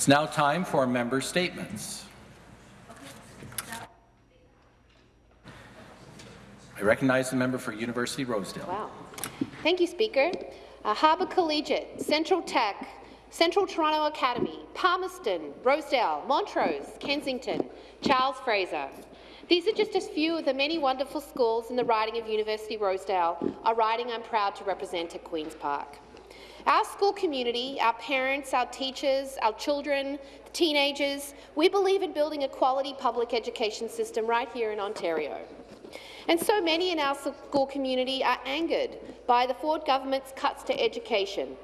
It's now time for member statements. I recognize the member for University Rosedale. Wow. Thank you, Speaker. Uh, Harbord Collegiate, Central Tech, Central Toronto Academy, Palmerston, Rosedale, Montrose, Kensington, Charles Fraser. These are just a few of the many wonderful schools in the riding of University Rosedale, a riding I'm proud to represent at Queen's Park. Our school community, our parents, our teachers, our children, the teenagers, we believe in building a quality public education system right here in Ontario. And so many in our school community are angered by the Ford government's cuts to education,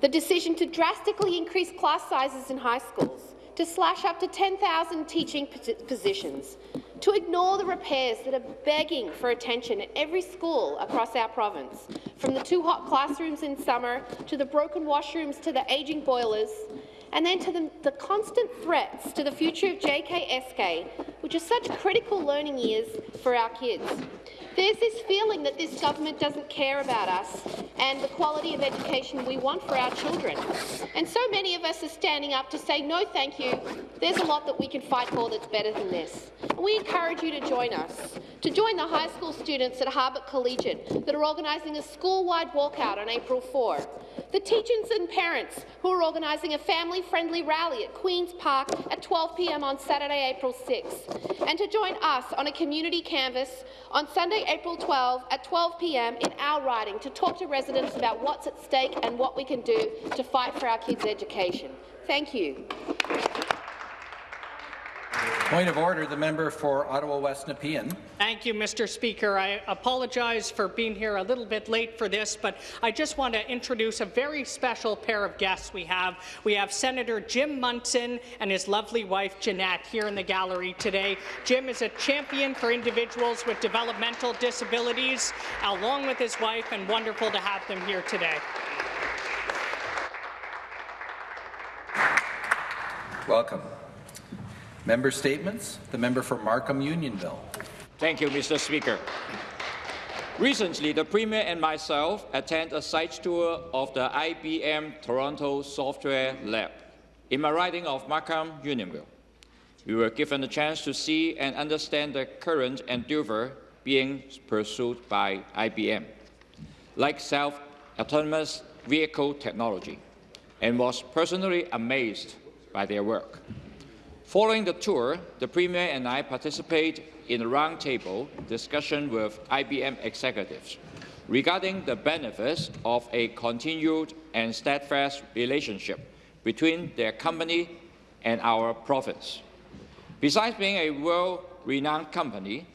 the decision to drastically increase class sizes in high schools, to slash up to 10,000 teaching positions, to ignore the repairs that are begging for attention at every school across our province, from the too hot classrooms in summer to the broken washrooms to the ageing boilers, and then to the, the constant threats to the future of JKSK, which are such critical learning years for our kids. There's this feeling that this government doesn't care about us and the quality of education we want for our children. And so many of us are standing up to say, no, thank you. There's a lot that we can fight for that's better than this. We encourage you to join us, to join the high school students at Harbord Collegiate that are organising a school-wide walkout on April 4, the teachers and parents who are organising a family-friendly rally at Queen's Park at 12 p.m. on Saturday, April 6, and to join us on a community canvass on Sunday, April 12 at 12 p.m. in our riding to talk to residents about what's at stake and what we can do to fight for our kids' education. Thank you. Point of order, the member for Ottawa West Nepean. Thank you, Mr. Speaker. I apologize for being here a little bit late for this, but I just want to introduce a very special pair of guests we have. We have Senator Jim Munson and his lovely wife, Jeanette, here in the gallery today. Jim is a champion for individuals with developmental disabilities, along with his wife, and wonderful to have them here today. Welcome. Member statements. The member for Markham Unionville. Thank you, Mr. Speaker. Recently, the Premier and myself attended a site tour of the IBM Toronto Software Lab in my riding of Markham Unionville. We were given a chance to see and understand the current endeavour being pursued by IBM, like self-autonomous vehicle technology, and was personally amazed by their work. Following the tour, the Premier and I participated in a roundtable discussion with IBM executives regarding the benefits of a continued and steadfast relationship between their company and our province. Besides being a world-renowned company,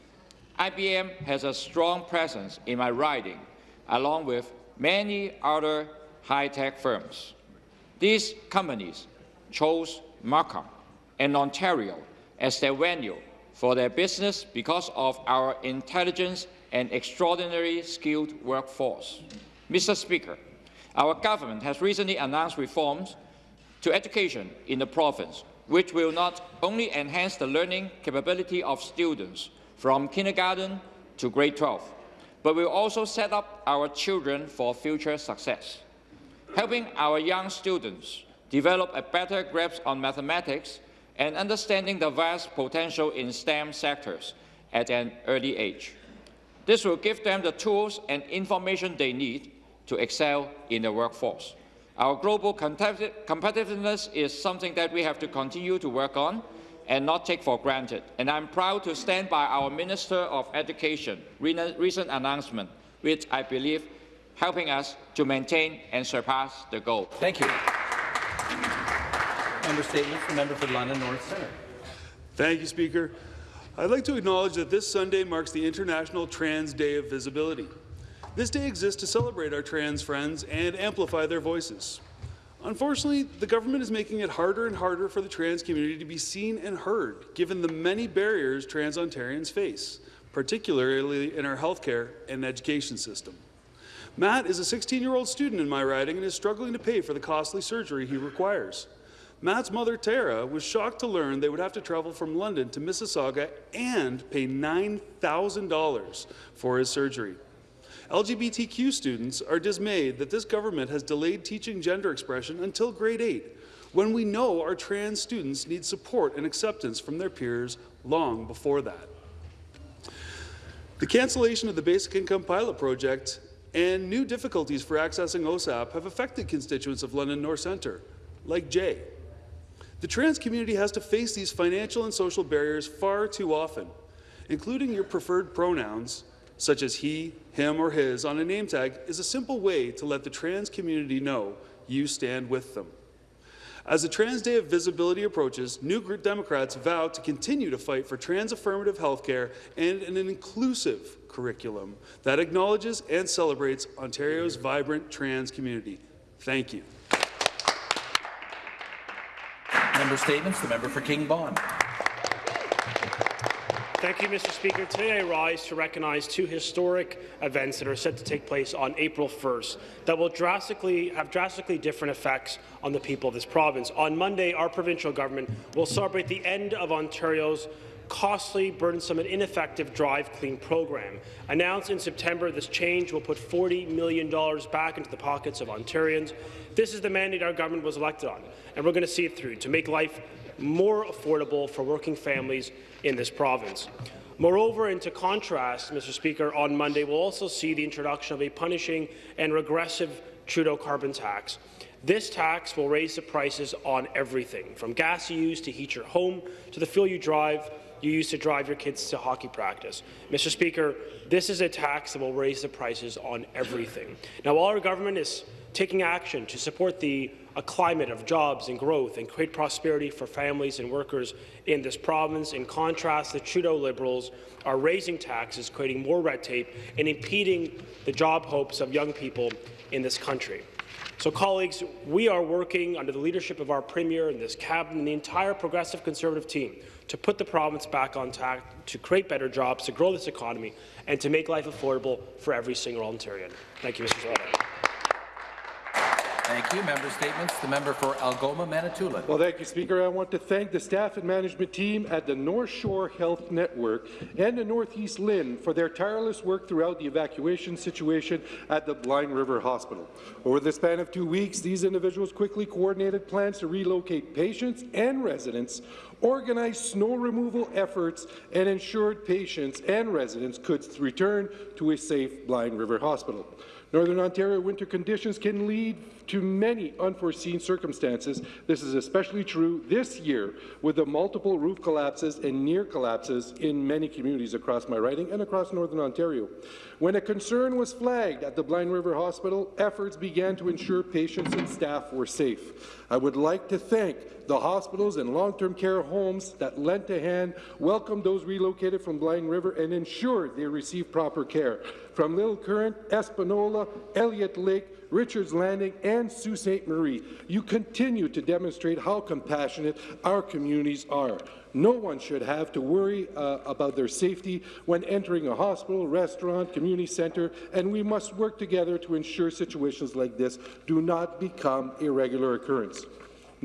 IBM has a strong presence in my riding, along with many other high-tech firms. These companies chose Markham and Ontario as their venue for their business because of our intelligence and extraordinary skilled workforce. Mr. Speaker, our government has recently announced reforms to education in the province, which will not only enhance the learning capability of students from kindergarten to grade 12, but will also set up our children for future success. Helping our young students develop a better grasp on mathematics and understanding the vast potential in STEM sectors at an early age. This will give them the tools and information they need to excel in the workforce. Our global competitiveness is something that we have to continue to work on and not take for granted. And I'm proud to stand by our Minister of Education recent announcement, which I believe helping us to maintain and surpass the goal. Thank you. Member statements. The member for London North Centre. Thank you, Speaker. I'd like to acknowledge that this Sunday marks the International Trans Day of Visibility. This day exists to celebrate our trans friends and amplify their voices. Unfortunately, the government is making it harder and harder for the trans community to be seen and heard, given the many barriers trans Ontarians face, particularly in our healthcare and education system. Matt is a 16-year-old student in my riding and is struggling to pay for the costly surgery he requires. Matt's mother, Tara, was shocked to learn they would have to travel from London to Mississauga and pay $9,000 for his surgery. LGBTQ students are dismayed that this government has delayed teaching gender expression until grade 8, when we know our trans students need support and acceptance from their peers long before that. The cancellation of the Basic Income Pilot Project and new difficulties for accessing OSAP have affected constituents of London North Centre, like Jay. The trans community has to face these financial and social barriers far too often, including your preferred pronouns, such as he, him, or his, on a name tag is a simple way to let the trans community know you stand with them. As the Trans Day of Visibility approaches, New Group Democrats vow to continue to fight for trans-affirmative healthcare and an inclusive curriculum that acknowledges and celebrates Ontario's vibrant trans community. Thank you. Member statements. The member for King Vaughan. Thank you, Mr. Speaker. Today I rise to recognize two historic events that are set to take place on April 1st that will drastically have drastically different effects on the people of this province. On Monday, our provincial government will celebrate the end of Ontario's costly, burdensome and ineffective Drive Clean program. Announced in September, this change will put $40 million back into the pockets of Ontarians. This is the mandate our government was elected on, and we're going to see it through to make life more affordable for working families in this province. Moreover, and to contrast, Mr. Speaker, on Monday we'll also see the introduction of a punishing and regressive Trudeau carbon tax. This tax will raise the prices on everything, from gas you use to heat your home to the fuel you drive you use to drive your kids to hockey practice. Mr. Speaker, this is a tax that will raise the prices on everything. Now, while our government is taking action to support the a climate of jobs and growth and create prosperity for families and workers in this province. In contrast, the Trudeau Liberals are raising taxes, creating more red tape, and impeding the job hopes of young people in this country. So, colleagues, we are working under the leadership of our Premier and this Cabinet and the entire Progressive Conservative team to put the province back on track, to create better jobs, to grow this economy, and to make life affordable for every single Ontarian. Thank you, Mr. Speaker. Thank you. Member statements. The member for Algoma, Manitoulin. Well, thank you, Speaker. I want to thank the staff and management team at the North Shore Health Network and the Northeast LHIN for their tireless work throughout the evacuation situation at the Blind River Hospital. Over the span of two weeks, these individuals quickly coordinated plans to relocate patients and residents, organized snow removal efforts, and ensured patients and residents could return to a safe Blind River Hospital. Northern Ontario winter conditions can lead to many unforeseen circumstances. This is especially true this year with the multiple roof collapses and near collapses in many communities across my riding and across Northern Ontario. When a concern was flagged at the Blind River Hospital, efforts began to ensure patients and staff were safe. I would like to thank the hospitals and long-term care homes that lent a hand, welcomed those relocated from Blind River, and ensured they received proper care. From Little Current, Espanola, Elliott Lake, Richards Landing, and Sault Ste. Marie, you continue to demonstrate how compassionate our communities are. No one should have to worry uh, about their safety when entering a hospital, restaurant, community centre, and we must work together to ensure situations like this do not become a regular occurrence.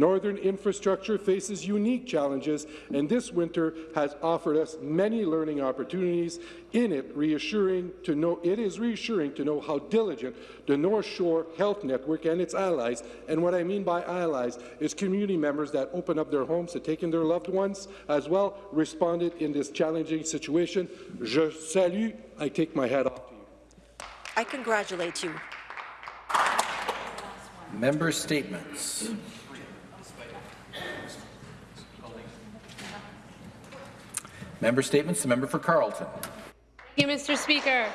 Northern infrastructure faces unique challenges, and this winter has offered us many learning opportunities. In it, reassuring to know it is reassuring to know how diligent the North Shore Health Network and its allies, and what I mean by allies is community members that open up their homes to take in their loved ones, as well responded in this challenging situation. Je salue. I take my hat off to you. I congratulate you. Member statements. Member statements. The member for Carleton. Thank you, Mr. Speaker.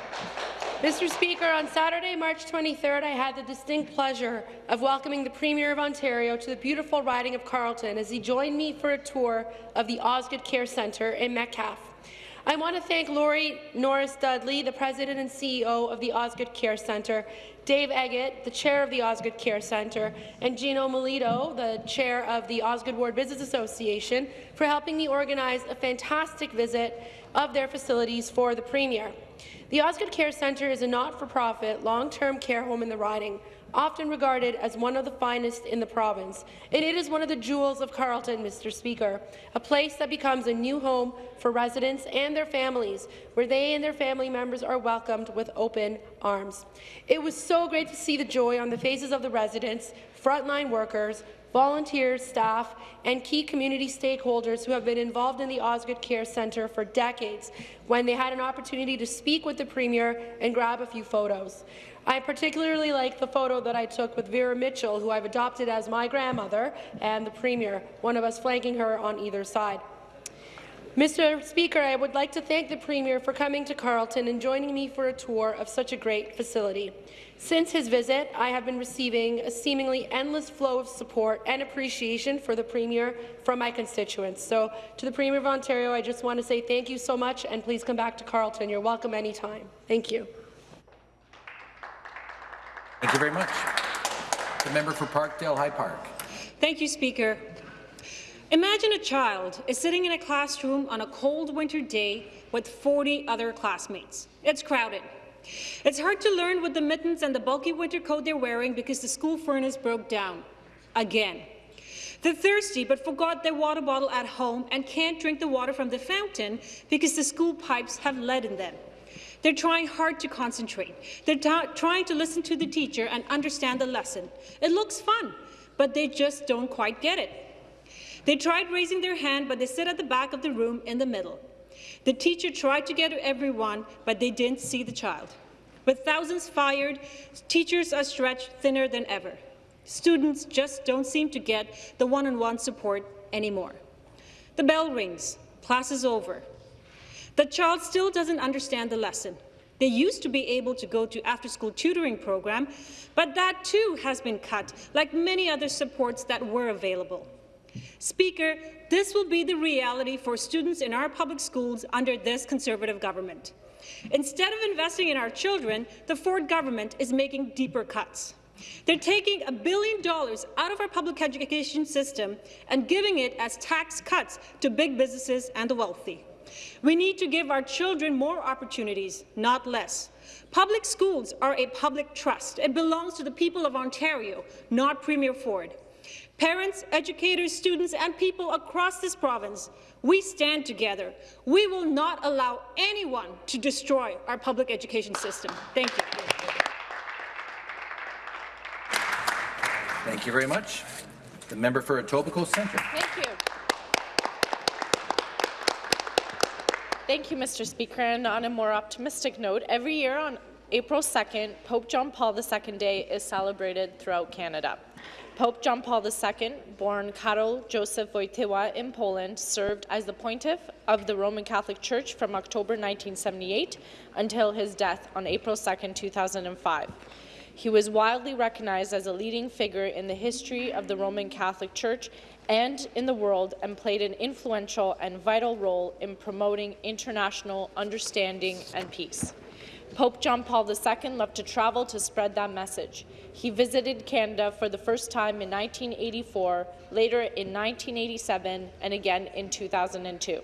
Mr. Speaker, on Saturday, March 23rd, I had the distinct pleasure of welcoming the Premier of Ontario to the beautiful riding of Carleton as he joined me for a tour of the Osgoode Care Centre in Metcalfe. I want to thank Laurie Norris Dudley, the President and CEO of the Osgoode Care Centre, Dave Eggett, the Chair of the Osgoode Care Centre, and Gino Melito, the Chair of the Osgoode Ward Business Association, for helping me organize a fantastic visit of their facilities for the Premier. The Osgoode Care Centre is a not-for-profit, long-term care home in the riding, often regarded as one of the finest in the province. And it is one of the jewels of Carleton, Mr. Speaker, a place that becomes a new home for residents and their families, where they and their family members are welcomed with open arms. It was so great to see the joy on the faces of the residents, frontline workers, volunteers, staff, and key community stakeholders who have been involved in the Osgoode Care Centre for decades when they had an opportunity to speak with the Premier and grab a few photos. I particularly like the photo that I took with Vera Mitchell, who I've adopted as my grandmother, and the Premier, one of us flanking her on either side. Mr. Speaker, I would like to thank the Premier for coming to Carleton and joining me for a tour of such a great facility. Since his visit, I have been receiving a seemingly endless flow of support and appreciation for the Premier from my constituents. So, to the Premier of Ontario, I just want to say thank you so much, and please come back to Carleton. You're welcome anytime. Thank you. Thank you very much. The member for Parkdale High Park. Thank you, Speaker. Imagine a child is sitting in a classroom on a cold winter day with 40 other classmates. It's crowded. It's hard to learn with the mittens and the bulky winter coat they're wearing because the school furnace broke down. Again. They're thirsty but forgot their water bottle at home and can't drink the water from the fountain because the school pipes have lead in them. They're trying hard to concentrate. They're trying to listen to the teacher and understand the lesson. It looks fun, but they just don't quite get it. They tried raising their hand, but they sit at the back of the room in the middle. The teacher tried to get everyone, but they didn't see the child. With thousands fired, teachers are stretched thinner than ever. Students just don't seem to get the one-on-one -on -one support anymore. The bell rings. Class is over. The child still doesn't understand the lesson. They used to be able to go to after-school tutoring program, but that too has been cut, like many other supports that were available. Speaker, this will be the reality for students in our public schools under this Conservative government. Instead of investing in our children, the Ford government is making deeper cuts. They're taking a billion dollars out of our public education system and giving it as tax cuts to big businesses and the wealthy. We need to give our children more opportunities, not less. Public schools are a public trust. It belongs to the people of Ontario, not Premier Ford. Parents, educators, students, and people across this province, we stand together. We will not allow anyone to destroy our public education system. Thank you. Thank you very much. The member for Etobicoke Centre. Thank you. Thank you, Mr. Speaker. And on a more optimistic note, every year on April 2nd, Pope John Paul II Day is celebrated throughout Canada. Pope John Paul II, born Karol Joseph Wojtyła in Poland, served as the pontiff of the Roman Catholic Church from October 1978 until his death on April 2, 2005. He was widely recognized as a leading figure in the history of the Roman Catholic Church and in the world and played an influential and vital role in promoting international understanding and peace. Pope John Paul II loved to travel to spread that message. He visited Canada for the first time in 1984, later in 1987, and again in 2002.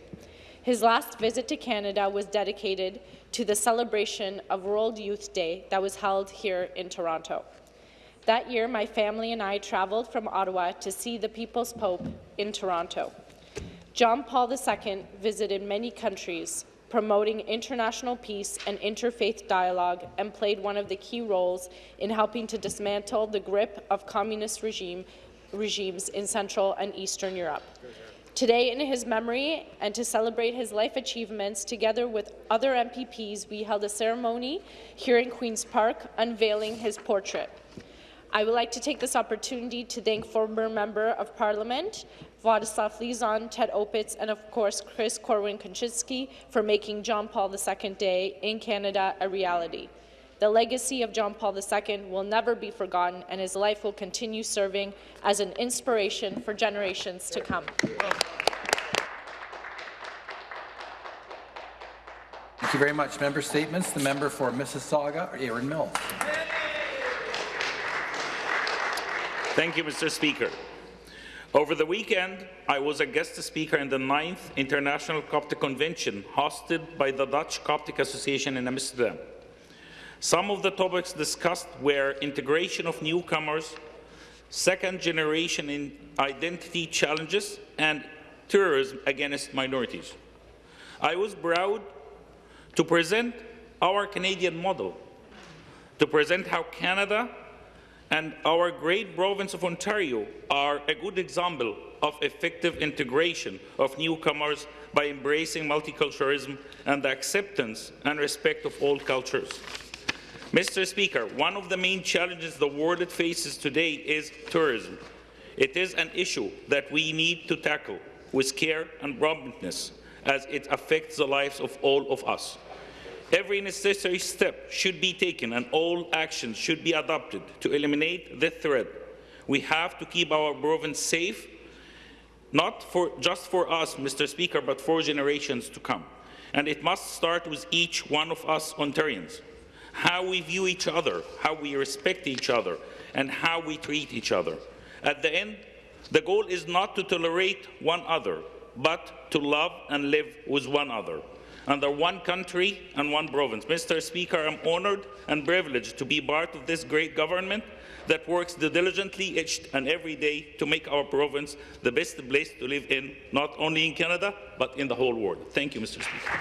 His last visit to Canada was dedicated to the celebration of World Youth Day that was held here in Toronto. That year, my family and I traveled from Ottawa to see the People's Pope in Toronto. John Paul II visited many countries, promoting international peace and interfaith dialogue, and played one of the key roles in helping to dismantle the grip of communist regime, regimes in Central and Eastern Europe. Today, in his memory and to celebrate his life achievements, together with other MPPs, we held a ceremony here in Queen's Park unveiling his portrait. I would like to take this opportunity to thank former Member of Parliament Władysław Lizon, Ted Opitz, and of course Chris Korwin-Kuczynski for making John Paul II Day in Canada a reality. The legacy of John Paul II will never be forgotten, and his life will continue serving as an inspiration for generations to come. Thank you very much. Member statements. The member for Mississauga, Erin Mills. Thank you, Mr. Speaker. Over the weekend, I was a guest speaker in the 9th International Coptic Convention hosted by the Dutch Coptic Association in Amsterdam. Some of the topics discussed were integration of newcomers, second-generation identity challenges, and terrorism against minorities. I was proud to present our Canadian model, to present how Canada and our great province of Ontario are a good example of effective integration of newcomers by embracing multiculturalism and the acceptance and respect of all cultures. Mr. Speaker, one of the main challenges the world faces today is tourism. It is an issue that we need to tackle with care and promptness as it affects the lives of all of us. Every necessary step should be taken and all actions should be adopted to eliminate the threat. We have to keep our province safe, not for, just for us, Mr. Speaker, but for generations to come. And it must start with each one of us Ontarians. How we view each other, how we respect each other, and how we treat each other. At the end, the goal is not to tolerate one other, but to love and live with one another under one country and one province. Mr. Speaker, I'm honoured and privileged to be part of this great government that works diligently each and every day to make our province the best place to live in, not only in Canada, but in the whole world. Thank you, Mr. Speaker.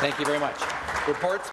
Thank you very much. Reports